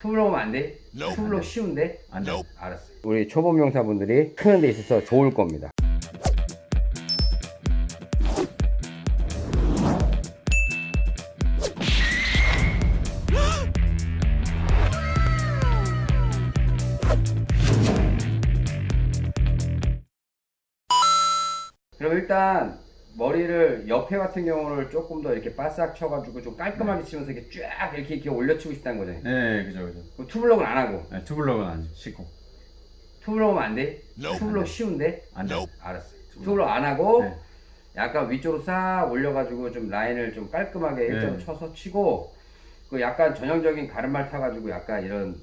투블럭 하면 안 돼? 투블럭 쉬운데? 안 돼. 알았어. 우리 초보 미용사분들이 크는 데 있어서 좋을 겁니다. 그럼 일단 머리를 옆에 같은 경우를 조금 더 이렇게 바싹 쳐가지고 좀 깔끔하게 치면서 이렇게 쫙 이렇게 이렇게 올려치고 싶다는 거잖아요. 네, 그죠, 그죠. 그럼 투블럭은 안 하고 네, 투블럭은 안 하시고. 투블럭 하면 안 돼? Nope. 투블럭 쉬운데? 안 돼. 알았어. 투블럭 안 하고 네. 약간 위쪽으로 싹 올려가지고 좀 라인을 좀 깔끔하게 일자로 네. 쳐서 치고 그 약간 전형적인 가르말 타가지고 약간 이런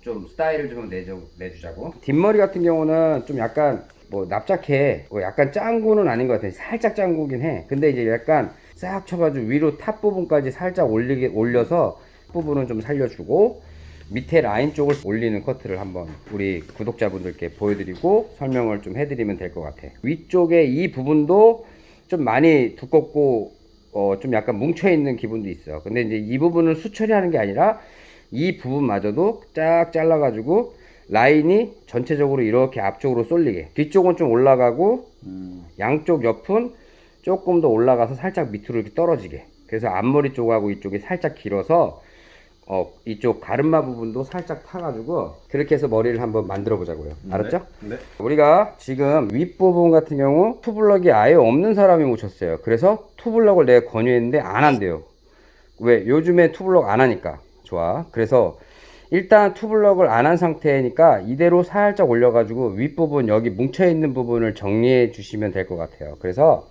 좀 스타일을 좀 내줘, 내주자고 뒷머리 같은 경우는 좀 약간 뭐 납작해. 뭐 약간 짱구는 아닌 것 같아. 살짝 짱구긴 해. 근데 이제 약간 싹 쳐가지고 위로 top 부분까지 살짝 올리게 올려서 부분은 좀 살려주고 밑에 라인 쪽을 올리는 커트를 한번 우리 구독자분들께 보여드리고 설명을 좀 해드리면 될 것 같아. 위쪽에 이 부분도 좀 많이 두껍고 어, 좀 약간 뭉쳐 있는 기분도 있어. 근데 이제 이 부분을 수처리하는 게 아니라 이 부분마저도 쫙 잘라 가지고 라인이 전체적으로 이렇게 앞쪽으로 쏠리게. 뒤쪽은 좀 올라가고 음, 양쪽 옆은 조금 더 올라가서 살짝 밑으로 이렇게 떨어지게. 그래서 앞머리 쪽하고 이쪽이 살짝 길어서 어 이쪽 가르마 부분도 살짝 타가지고 그렇게 해서 머리를 한번 만들어 보자고요. 알았죠? 네. 우리가 지금 윗부분 같은 경우 투블럭이 아예 없는 사람이 묻혔어요. 그래서 투블럭을 내가 권유했는데 안 한대요. 왜? 요즘에 투블럭 안 하니까. 좋아. 그래서 일단 투블럭을 안 한 상태니까 이대로 살짝 올려 가지고 윗부분 여기 뭉쳐 있는 부분을 정리해 주시면 될 것 같아요. 그래서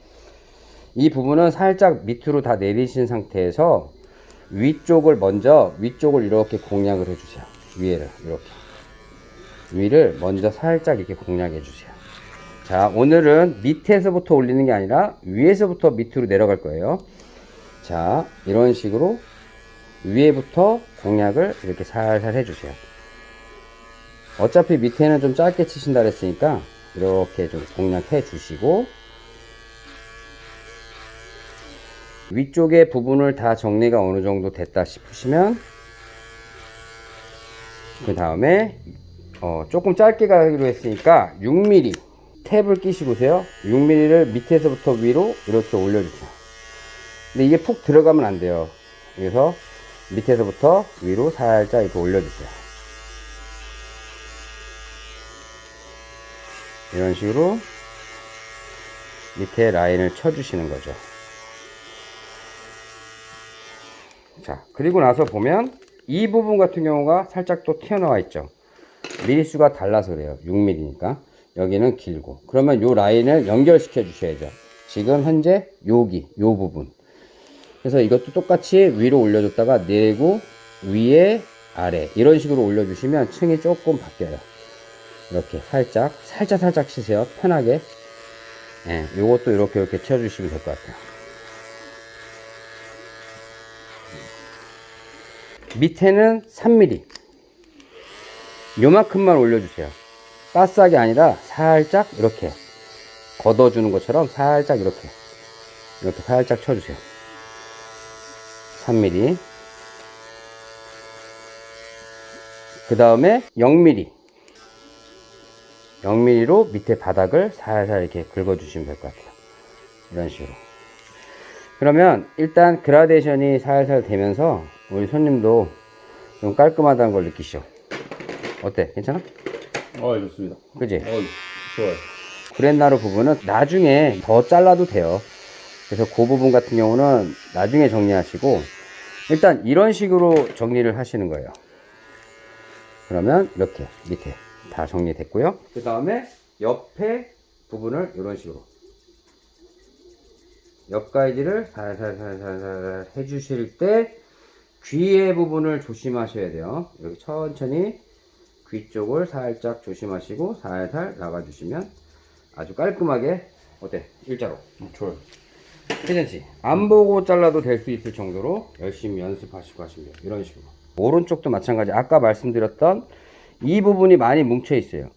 이 부분은 살짝 밑으로 다 내리신 상태에서 위쪽을 먼저 위쪽을 이렇게 공략을 해 주세요. 위에를 이렇게. 위를 먼저 살짝 이렇게 공략해 주세요. 자 오늘은 밑에서부터 올리는 게 아니라 위에서부터 밑으로 내려갈 거예요. 자 이런 식으로 위에부터 공략을 이렇게 살살 해주세요. 어차피 밑에는 좀 짧게 치신다 그랬으니까 이렇게 좀 공략해 주시고 위쪽의 부분을 다 정리가 어느 정도 됐다 싶으시면 그 다음에 어, 조금 짧게 가기로 했으니까 6mm 탭을 끼시고세요. 6mm를 밑에서부터 위로 이렇게 올려주세요. 근데 이게 푹 들어가면 안 돼요. 그래서 밑에서부터 위로 살짝 이렇게 올려주세요. 이런 식으로 밑에 라인을 쳐주시는 거죠. 자, 그리고 나서 보면 이 부분 같은 경우가 살짝 또 튀어나와 있죠. 미리수가 달라서 그래요. 6mm니까. 여기는 길고. 그러면 요 라인을 연결시켜 주셔야죠. 지금 현재 여기, 요 부분. 그래서 이것도 똑같이 위로 올려줬다가 내리고 위에 아래 이런 식으로 올려주시면 층이 조금 바뀌어요. 이렇게 살짝 살짝 살짝 치세요. 편하게. 예, 요것도 이렇게 이렇게 쳐주시면 될 것 같아요. 밑에는 3mm 요만큼만 올려주세요. 바스하게 아니라 살짝 이렇게 걷어주는 것처럼 살짝 이렇게 이렇게 살짝 쳐주세요 3mm 그 다음에 0mm 0mm로 밑에 바닥을 살살 이렇게 긁어 주시면 될 것 같아요 이런 식으로 그러면 일단 그라데이션이 살살 되면서 우리 손님도 좀 깔끔하다는 걸 느끼시죠 어때 괜찮아? 어, 좋습니다. 그지? 어, 좋아요. 구렛나루 부분은 나중에 더 잘라도 돼요. 그래서 그 부분 같은 경우는 나중에 정리하시고 일단 이런 식으로 정리를 하시는 거예요. 그러면 이렇게 밑에 다 정리됐고요. 그 다음에 옆에 부분을 이런 식으로 옆 가이드를 살살살살살 해주실 때 귀의 부분을 조심하셔야 돼요. 이렇게 천천히 귀 쪽을 살짝 조심하시고 살살 나가주시면 아주 깔끔하게 어때? 일자로 어, 좋아요. 괜찮지? 안 보고 잘라도 될 수 있을 정도로 열심히 연습하시고 하시면 돼요. 이런 식으로. 오른쪽도 마찬가지. 아까 말씀드렸던 이 부분이 많이 뭉쳐 있어요.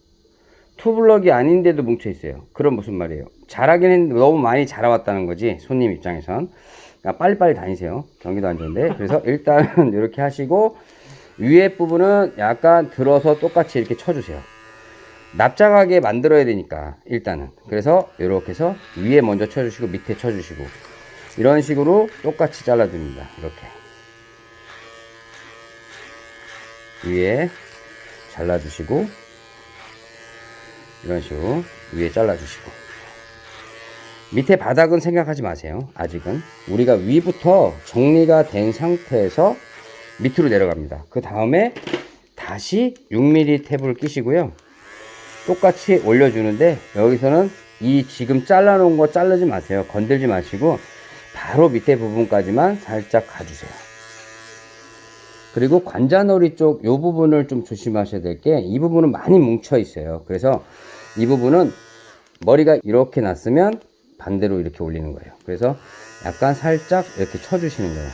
투블럭이 아닌데도 뭉쳐 있어요. 그럼 무슨 말이에요? 잘하긴 했는데 너무 많이 자라왔다는 거지 손님 입장에선. 그러니까 빨리빨리 다니세요. 경기도 안 좋은데. 그래서 일단은 이렇게 하시고 위에 부분은 약간 들어서 똑같이 이렇게 쳐주세요. 납작하게 만들어야 되니까 일단은 그래서 이렇게 해서 위에 먼저 쳐주시고 밑에 쳐주시고 이런 식으로 똑같이 잘라줍니다. 이렇게 위에 잘라주시고 이런 식으로 위에 잘라주시고 밑에 바닥은 생각하지 마세요. 아직은 우리가 위부터 정리가 된 상태에서 밑으로 내려갑니다. 그 다음에 다시 6mm 탭을 끼시고요. 똑같이 올려주는데 여기서는 이 지금 잘라놓은 거 자르지 마세요. 건들지 마시고 바로 밑에 부분까지만 살짝 가주세요. 그리고 관자놀이 쪽 이 부분을 좀 조심하셔야 될 게 이 부분은 많이 뭉쳐 있어요. 그래서 이 부분은 머리가 이렇게 났으면 반대로 이렇게 올리는 거예요. 그래서 약간 살짝 이렇게 쳐주시는 거예요.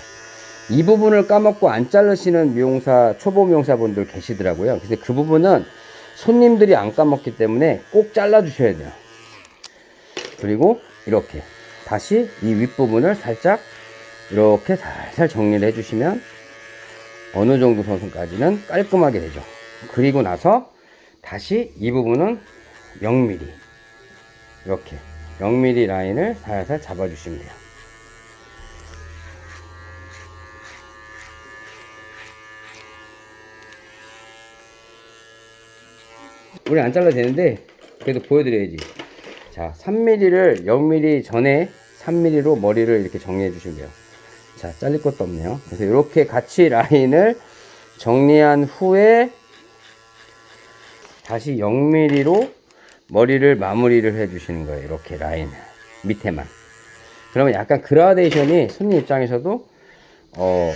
이 부분을 까먹고 안 자르시는 미용사, 초보 미용사분들 계시더라고요. 근데 그 부분은 손님들이 안 까먹기 때문에 꼭 잘라 주셔야 돼요. 그리고 이렇게 다시 이 윗부분을 살짝 이렇게 살살 정리를 해주시면 어느 정도 선선까지는 깔끔하게 되죠. 그리고 나서 다시 이 부분은 0mm 이렇게 0mm 라인을 살살 잡아주시면 돼요. 우리 안 잘라도 되는데 그래도 보여드려야지. 자, 3mm를 0mm 전에 3mm로 머리를 이렇게 정리해 주시면 돼요. 자, 잘릴 것도 없네요. 그래서 이렇게 같이 라인을 정리한 후에 다시 0mm로 머리를 마무리를 해 주시는 거예요. 이렇게 라인을 밑에만. 그러면 약간 그라데이션이 손님 입장에서도 어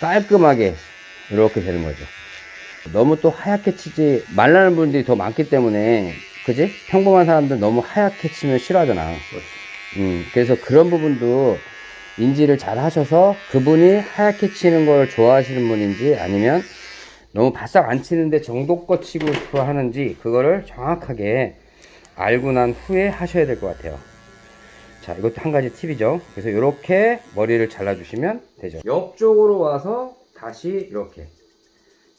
깔끔하게 이렇게 되는 거죠. 너무 또 하얗게 치지 말라는 분들이 더 많기 때문에 그지? 평범한 사람들 너무 하얗게 치면 싫어하잖아. 음, 그래서 그런 부분도 인지를 잘 하셔서 그분이 하얗게 치는 걸 좋아하시는 분인지 아니면 너무 바싹 안 치는데 정도껏 치고 싶어 하는지 그거를 정확하게 알고 난 후에 하셔야 될 것 같아요. 자, 이것도 한 가지 팁이죠. 그래서 이렇게 머리를 잘라 주시면 되죠. 옆쪽으로 와서 다시 이렇게.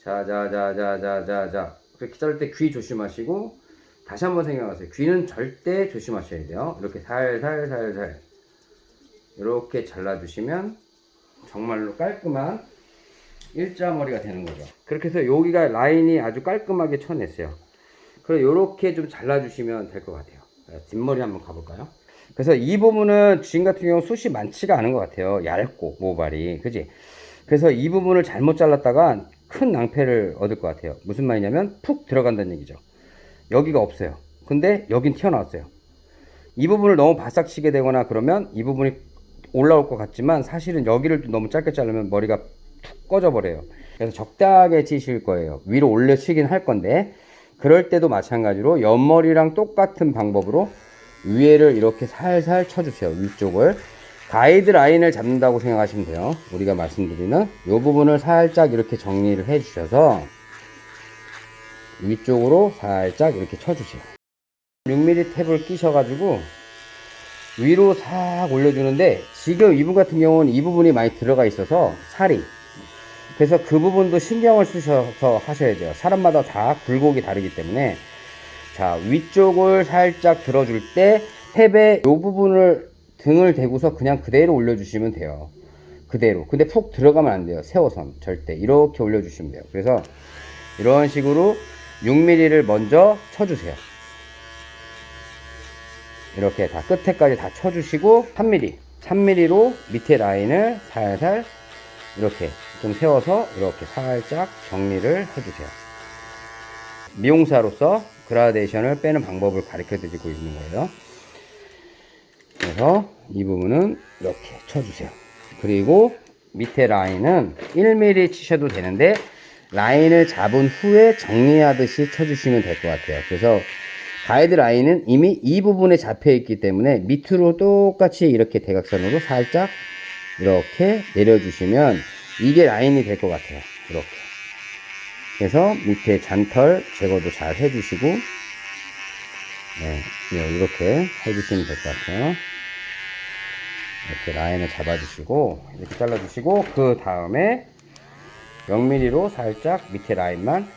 자, 자, 자, 자, 자, 자, 자. 그렇게 자를 때 귀 조심하시고, 다시 한번 생각하세요. 귀는 절대 조심하셔야 돼요. 이렇게 살살, 살살. 이렇게 잘라주시면 정말로 깔끔한 일자머리가 되는 거죠. 그렇게 해서 여기가 라인이 아주 깔끔하게 쳐냈어요. 그리고 이렇게 좀 잘라주시면 될 것 같아요. 자, 뒷머리 한번 가볼까요? 그래서 이 부분은 주인 같은 경우 숱이 많지가 않은 것 같아요. 얇고 모발이, 그지? 그래서 이 부분을 잘못 잘랐다가 큰 낭패를 얻을 것 같아요. 무슨 말이냐면 푹 들어간다는 얘기죠. 여기가 없어요. 근데 여긴 튀어나왔어요. 이 부분을 너무 바싹 치게 되거나 그러면 이 부분이 올라올 것 같지만 사실은 여기를 너무 짧게 자르면 머리가 툭 꺼져 버려요. 그래서 적당하게 치실 거예요. 위로 올려 치긴 할 건데 그럴 때도 마찬가지로 옆머리랑 똑같은 방법으로 위에를 이렇게 살살 쳐주세요. 위쪽을 가이드 라인을 잡는다고 생각하시면 돼요. 우리가 말씀드리는 이 부분을 살짝 이렇게 정리를 해 주셔서 위쪽으로 살짝 이렇게 쳐주세요. 6mm 탭을 끼셔 가지고 위로 싹 올려주는데 지금 이분 같은 경우는 이 부분이 많이 들어가 있어서 살이 그래서 그 부분도 신경을 쓰셔서 하셔야 돼요. 사람마다 다 굴곡이 다르기 때문에 자 위쪽을 살짝 들어줄 때 탭의 이 부분을 등을 대고서 그냥 그대로 올려주시면 돼요. 그대로. 근데 푹 들어가면 안 돼요. 세워선 절대 이렇게 올려주시면 돼요. 그래서 이런 식으로 6mm를 먼저 쳐주세요. 이렇게 다 끝에까지 다 쳐주시고 3mm 3mm로 밑에 라인을 살살 이렇게 좀 세워서 이렇게 살짝 정리를 해주세요 미용사로서 그라데이션을 빼는 방법을 가르쳐 드리고 있는 거예요 그래서 이 부분은 이렇게 쳐주세요 그리고 밑에 라인은 1mm 치셔도 되는데 라인을 잡은 후에 정리하듯이 쳐주시면 될 것 같아요 그래서 가이드 라인은 이미 이 부분에 잡혀 있기 때문에 밑으로 똑같이 이렇게 대각선으로 살짝 이렇게 내려주시면 이게 라인이 될 것 같아요. 이렇게. 그래서 밑에 잔털 제거도 잘 해주시고, 네, 이렇게 해주시면 될 것 같아요. 이렇게 라인을 잡아주시고, 이렇게 잘라주시고, 그 다음에 0mm로 살짝 밑에 라인만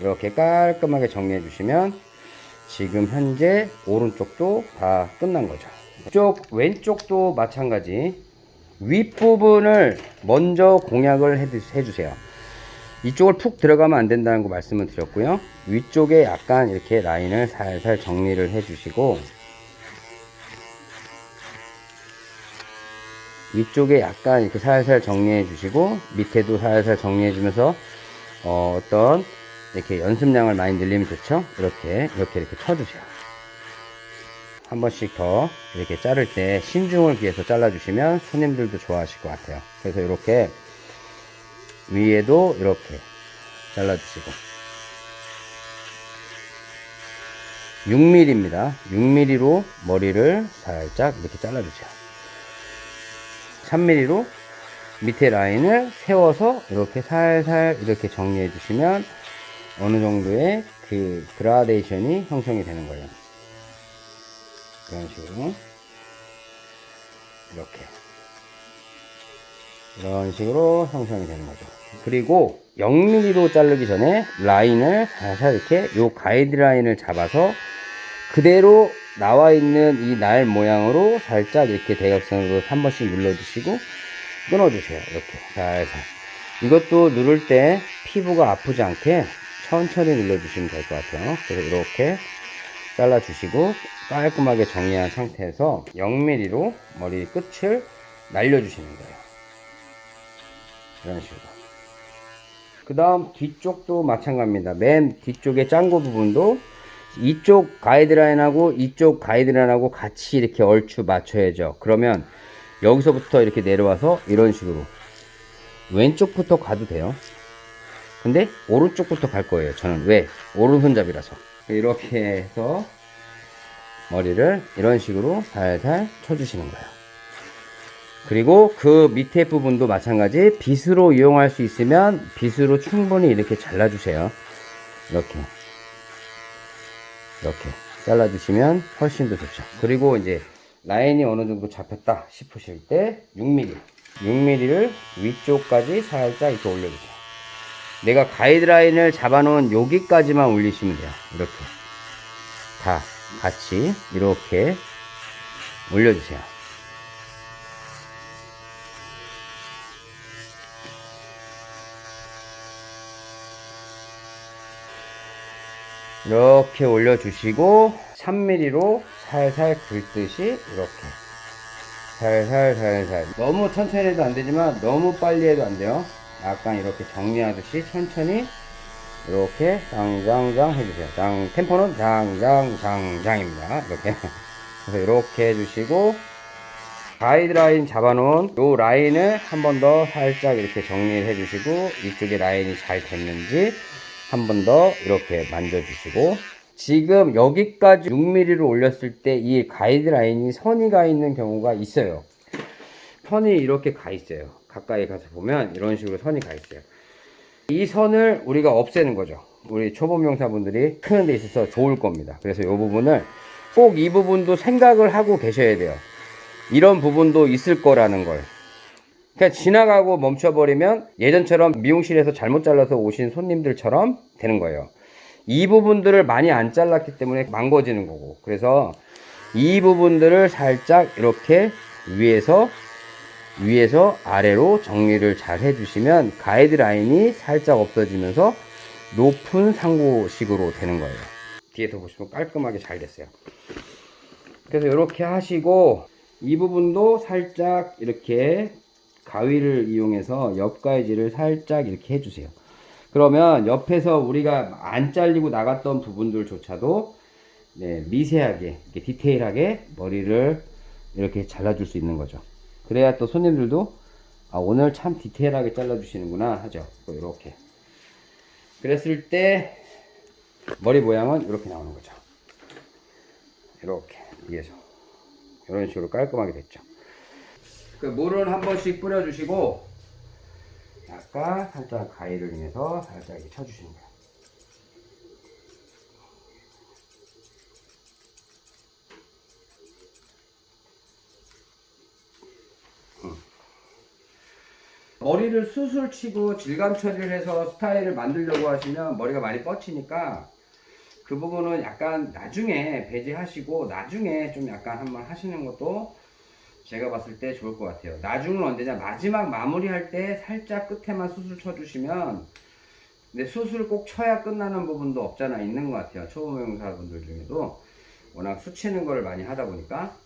이렇게 깔끔하게 정리해 주시면 지금 현재 오른쪽도 다 끝난 거죠. 이쪽 왼쪽도 마찬가지 윗부분을 먼저 주- 해주세요. 이쪽을 푹 들어가면 안 된다는 거 말씀을 드렸고요. 위쪽에 약간 이렇게 라인을 살살 정리를 해주시고 위쪽에 약간 이렇게 살살 정리해 주시고 밑에도 살살 정리해 주면서 어, 어떤 이렇게 연습량을 많이 늘리면 좋죠. 이렇게 이렇게 이렇게 쳐주세요. 한 번씩 더 이렇게 자를 때 신중을 기해서 잘라 주시면 손님들도 좋아하실 것 같아요. 그래서 이렇게 위에도 이렇게 잘라 주시고 6mm입니다. 6mm로 머리를 살짝 이렇게 잘라 주세요. 3mm로 밑에 라인을 세워서 이렇게 살살 이렇게 정리해 주시면 어느 정도의 그 그라데이션이 형성이 되는 거예요. 이런 식으로 이렇게 이런 식으로 형성이 되는 거죠. 그리고 0mm로 자르기 전에 라인을 살살 이렇게 요 가이드라인을 잡아서 그대로 나와 있는 이 날 모양으로 살짝 이렇게 대각선으로 한 번씩 눌러주시고 끊어주세요. 이렇게 살살. 이것도 누를 때 피부가 아프지 않게 천천히 눌러주시면 될 것 같아요. 그래서 이렇게 잘라주시고 깔끔하게 정리한 상태에서 0mm로 머리 끝을 날려주시는 거예요. 이런 식으로. 그 다음 뒤쪽도 마찬가지입니다. 맨 뒤쪽에 짱구 부분도 이쪽 가이드라인하고 이쪽 가이드라인하고 같이 이렇게 얼추 맞춰야죠. 그러면 여기서부터 이렇게 내려와서 이런 식으로 왼쪽부터 가도 돼요. 근데 오른쪽부터 갈 거예요. 저는 왜? 오른손잡이라서. 이렇게 해서 머리를 이런 식으로 살살 쳐주시는 거예요. 그리고 그 밑에 부분도 마찬가지 빗으로 이용할 수 있으면 빗으로 충분히 이렇게 잘라주세요. 이렇게. 이렇게 잘라주시면 훨씬 더 좋죠. 그리고 이제 라인이 어느 정도 잡혔다 싶으실 때 6mm, 6mm를 위쪽까지 살짝 이렇게 올려주세요. 내가 가이드라인을 잡아놓은 여기까지만 올리시면 돼요. 이렇게 다 같이 이렇게 올려주세요. 이렇게 올려주시고 3mm로 살살 긁듯이 이렇게. 살살 살살. 너무 천천히 해도 안 되지만 너무 빨리 해도 안 돼요. 약간 이렇게 정리하듯이 천천히 이렇게 장장장 해주세요. 장 템포는 장장장장입니다. 이렇게. 그래서 이렇게 해주시고 가이드라인 잡아놓은 요 라인을 한 번 더 살짝 이렇게 정리를 해주시고 이쪽에 라인이 잘 됐는지 한 번 더 이렇게 만져주시고 지금 여기까지 6mm를 올렸을 때 이 가이드라인이 선이 가 있는 경우가 있어요. 선이 이렇게 가 있어요. 가까이 가서 보면 이런 식으로 선이 가 있어요. 이 선을 우리가 없애는 거죠. 우리 초보 명사분들이 크는 데 있어서 좋을 겁니다. 그래서 이 부분을 꼭 이 부분도 생각을 하고 계셔야 돼요. 이런 부분도 있을 거라는 걸 그냥 지나가고 멈춰버리면 예전처럼 미용실에서 잘못 잘라서 오신 손님들처럼 되는 거예요. 이 부분들을 많이 안 잘랐기 때문에 망가지는 거고. 그래서 이 부분들을 살짝 이렇게 위에서 위에서 아래로 정리를 잘 해주시면 가이드라인이 살짝 없어지면서 높은 상고식으로 되는 거예요. 뒤에서 보시면 깔끔하게 잘 됐어요. 그래서 이렇게 하시고 이 부분도 살짝 이렇게 가위를 이용해서 옆 가위질을 살짝 이렇게 해주세요. 그러면 옆에서 우리가 안 잘리고 나갔던 부분들조차도 네, 미세하게 디테일하게 머리를 이렇게 잘라줄 수 있는 거죠. 그래야 또 손님들도 아, 오늘 참 디테일하게 잘라주시는구나 하죠. 또 이렇게 그랬을 때 머리 모양은 이렇게 나오는 거죠. 이렇게 위에서 이런 식으로 깔끔하게 됐죠. 그 물을 한 번씩 뿌려주시고 약간 살짝 가위를 이용해서 살짝 이렇게 쳐주시는 거예요. 음. 머리를 수술 치고 질감 처리를 해서 스타일을 만들려고 하시면 머리가 많이 뻗치니까 그 부분은 약간 나중에 배제하시고 나중에 좀 약간 한번 하시는 것도 제가 봤을 때 좋을 것 같아요. 나중은 언제냐? 마지막 마무리할 때 살짝 끝에만 수술 쳐주시면 근데 수술 꼭 쳐야 끝나는 부분도 없잖아 있는 것 같아요. 초보명사분들 중에도 워낙 수치는 거를 많이 하다 보니까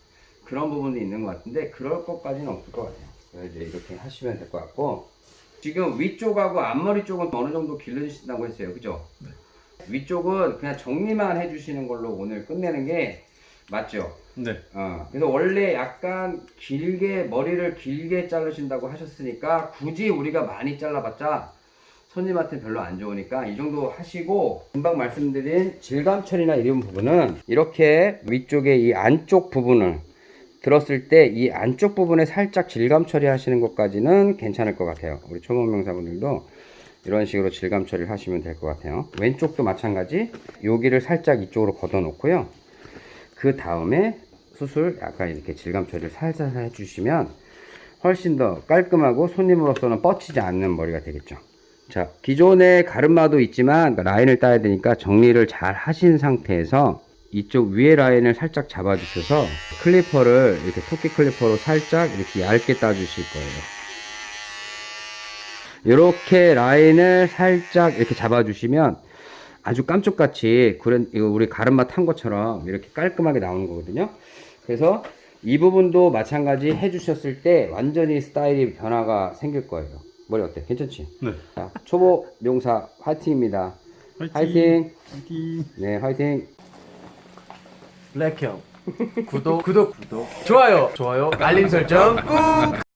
그런 부분도 있는 것 같은데 그럴 것까지는 없을 것 같아요. 그래서 이제 이렇게 하시면 될 것 같고 지금 위쪽하고 앞머리 쪽은 어느 정도 길러주신다고 했어요. 그죠? 위쪽은 그냥 정리만 해주시는 걸로 오늘 끝내는 게 맞죠? 네. 어, 그래서 원래 약간 길게 머리를 길게 자르신다고 하셨으니까 굳이 우리가 많이 잘라봤자 손님한테 별로 안 좋으니까 이 정도 하시고 금방 말씀드린 질감 처리나 이런 부분은 이렇게 위쪽에 이 안쪽 부분을 들었을 때 이 안쪽 부분에 살짝 질감 처리하시는 것까지는 괜찮을 것 같아요. 우리 초보명사분들도 이런 식으로 질감 처리를 하시면 될 것 같아요. 왼쪽도 마찬가지 여기를 살짝 이쪽으로 걷어 놓고요. 그 다음에 숱을 약간 이렇게 질감 처리를 살살 해주시면 훨씬 더 깔끔하고 손님으로서는 뻗치지 않는 머리가 되겠죠. 자, 기존의 가르마도 있지만 라인을 따야 되니까 정리를 잘 하신 상태에서 이쪽 위에 라인을 살짝 잡아 주셔서 클리퍼를 이렇게 토끼 클리퍼로 살짝 이렇게 얇게 따 주실 거예요. 이렇게 라인을 살짝 이렇게 잡아 주시면 아주 깜짝같이 그런 이거 우리 가르마 탄 것처럼 이렇게 깔끔하게 나오는 거거든요. 그래서 이 부분도 마찬가지 해주셨을 때 완전히 스타일이 변화가 생길 거예요. 머리 어때? 괜찮지? 네. 자, 초보 명사 화이팅입니다. 화이팅! 화이팅. 네, 화이팅! 블랙형 구독 구독 구독 좋아요 좋아요 알림 설정 꾹